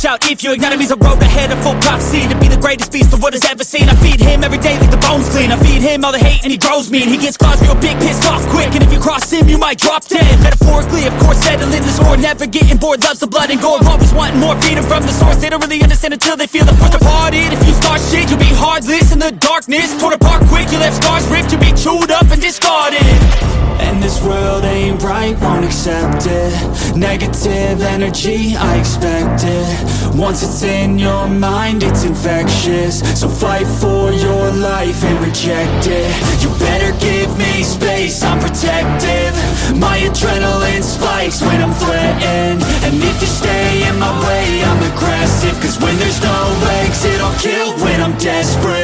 watch out if your enemy's a road ahead of full prophecy To be the greatest beast the world has ever seen. I feed him every day like the bones clean. I feed him all the hate and he grows me And he gets claws real big, pissed off quick. And if you cross him, you might drop dead. Metaphorically, of course, settling the score Never getting bored, loves the blood and gore. Always wanting more, feeding from the source. They don't really understand until they feel the force departed. If you start shit, you'll be heartless in the darkness. Torn apart quick, you left scars ripped. You'll be chewed up and discarded. And this world won't accept it. Negative energy, I expect it. Once it's in your mind, it's infectious. So fight for your life and reject it. You better give me space, I'm protective. My adrenaline spikes when I'm threatened. And if you stay in my way, I'm aggressive. Cause when there's no legs, it'll kill when I'm desperate.